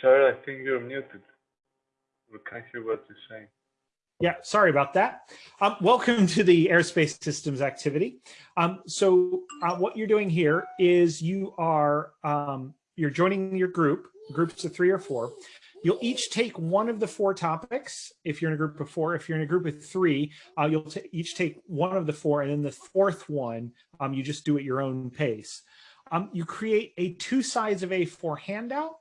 Sarah, I think you're muted. We can't hear what you're saying. Yeah, sorry about that. Um, welcome to the Aerospace Systems activity. Um, so uh, what you're doing here is you are, um, you're joining your group, groups of three or four. You'll each take one of the four topics. If you're in a group of four, if you're in a group of three, uh, you'll each take one of the four and then the fourth one, um, you just do at your own pace. Um, you create a two sides of A4 handout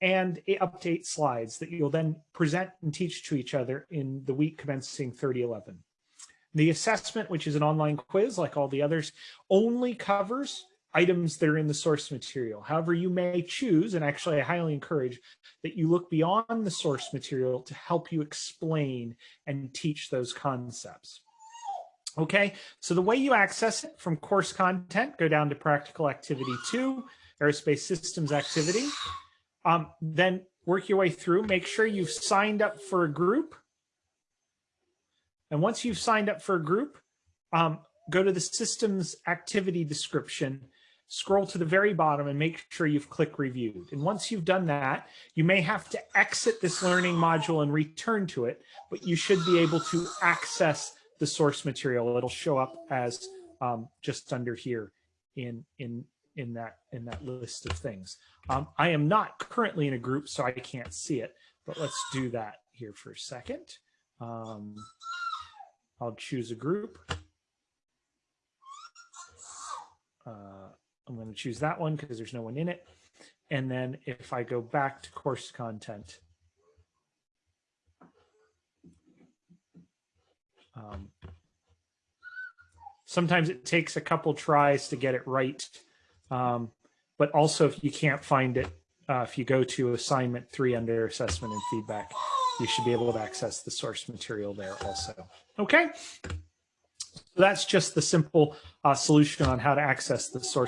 and update slides that you'll then present and teach to each other in the week commencing 3011. The assessment, which is an online quiz like all the others, only covers items that are in the source material. However, you may choose, and actually I highly encourage, that you look beyond the source material to help you explain and teach those concepts. Okay, so the way you access it from course content, go down to practical activity two, aerospace systems activity, um, then work your way through, make sure you've signed up for a group. And once you've signed up for a group, um, go to the systems activity description, scroll to the very bottom and make sure you've clicked reviewed. And once you've done that, you may have to exit this learning module and return to it, but you should be able to access the source material. It'll show up as um, just under here in, in, in that in that list of things. Um, I am not currently in a group, so I can't see it, but let's do that here for a second. Um, I'll choose a group. Uh, I'm going to choose that one because there's no one in it. And then if I go back to course content, um, sometimes it takes a couple tries to get it right. Um, but also if you can't find it, uh, if you go to assignment three under assessment and feedback, you should be able to access the source material there also. Okay. So that's just the simple uh, solution on how to access the source